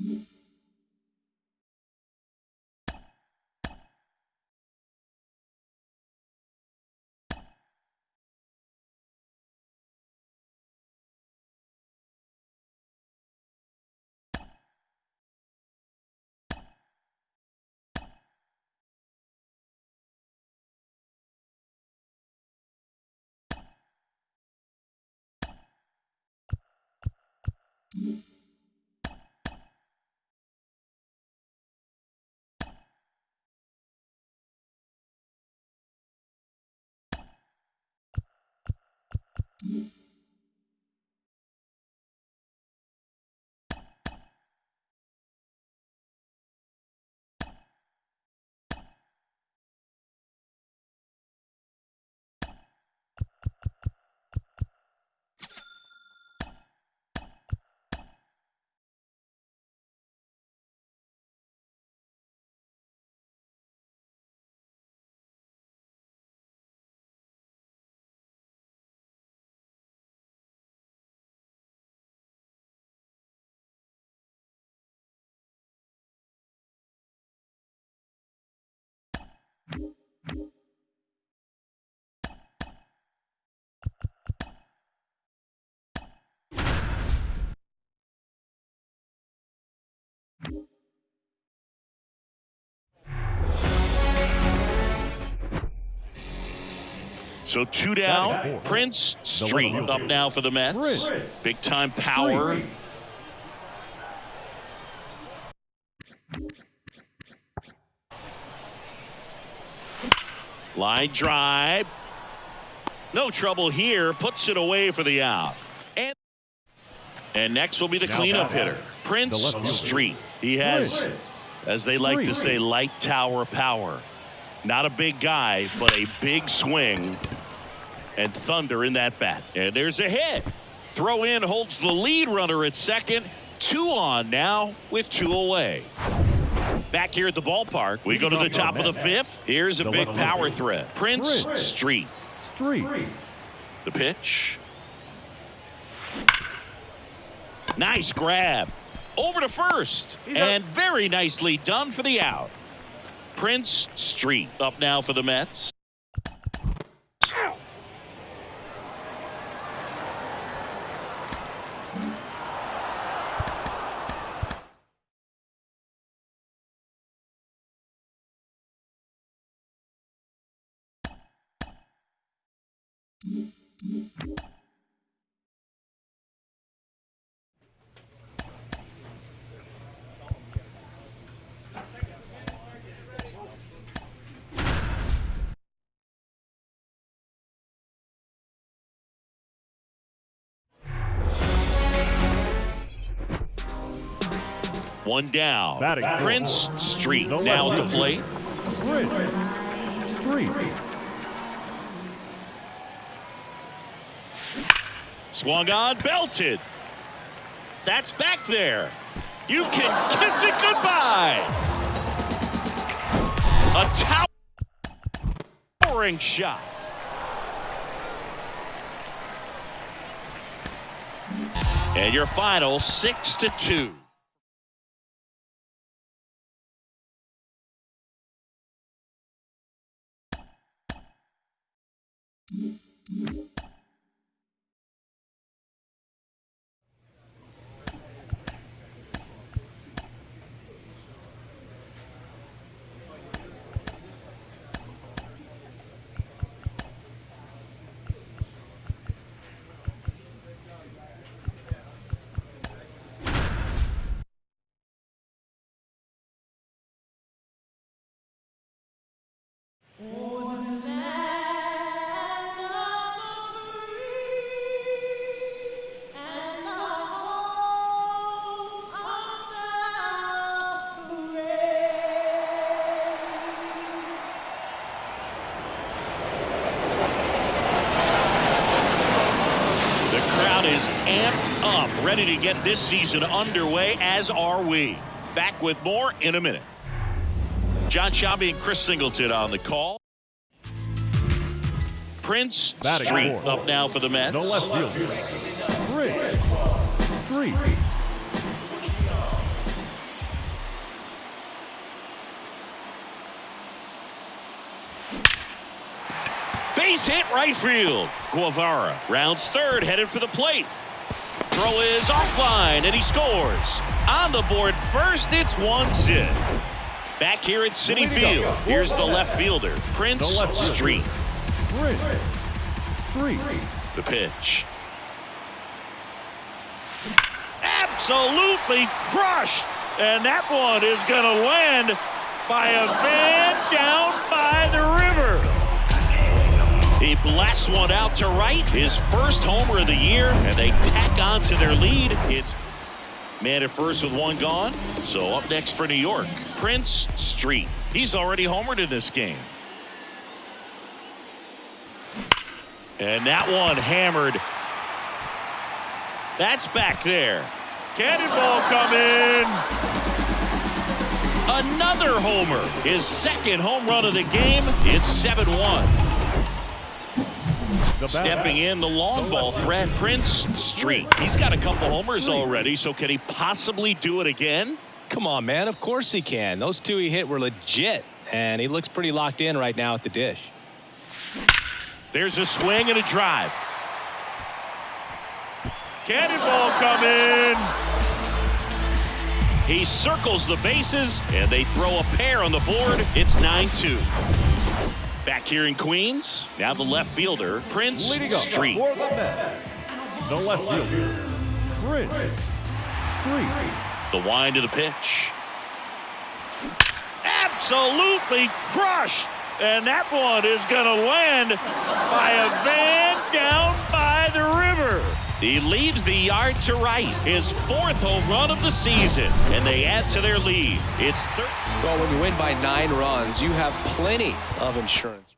Mm-hmm. So two down. Prince Street up now for the Mets. Big time power. Line drive. No trouble here. Puts it away for the out. And, and next will be the cleanup hitter, Prince Street. He has, as they like to say, light tower power. Not a big guy, but a big swing and thunder in that bat. And there's a hit. Throw in holds the lead runner at second. Two on now with two away. Back here at the ballpark, we go to the top of the fifth. Here's a big power threat. Prince Street. Street. The pitch. Nice grab. Over to first. And very nicely done for the out. Prince Street up now for the Mets. One down. Batting. Prince Street No now at the plate. Prince. Street. Swung on, belted. That's back there. You can kiss it goodbye. A towering shot. And your final six to two. amped up, ready to get this season underway, as are we. Back with more in a minute. Jon Sciambi and Chris Singleton on the call. Prince Batting Street four. up now for the Mets. No left field. Three. Three. Base hit right field. Guevara rounds third, headed for the plate. Throw is offline, and he scores. On the board first, it's one zip. Back here at Citi Field, here's the left fielder, Prince left. Street. Prince. Street. The pitch. Absolutely crushed. And that one is going to land by a man down by the river. He blasts one out to right. His first homer of the year. And they tack on to their lead. It's man at first with one gone. So up next for New York, Prince Street. He's already homered in this game. And that one hammered. That's back there. Cannonball coming. Another homer. His second home run of the game. It's 7 1. The bat. Stepping in the long ball threat, Prince Street. He's got a couple homers already, so can he possibly do it again? Come on, man. Of course he can. Those two he hit were legit, and he looks pretty locked in right now at the dish. There's a swing and a drive. Cannonball coming. He circles the bases, and they throw a pair on the board. It's 9-2. Back here in Queens, now the left fielder, Prince Street. for the Mets. The left fielder. Prince. Street. The wind of the pitch. Absolutely crushed. And that one is going to land by a He leaves the yard to right. His fourth home run of the season. And they add to their lead. It's third. Well, when you win by nine runs, you have plenty of insurance.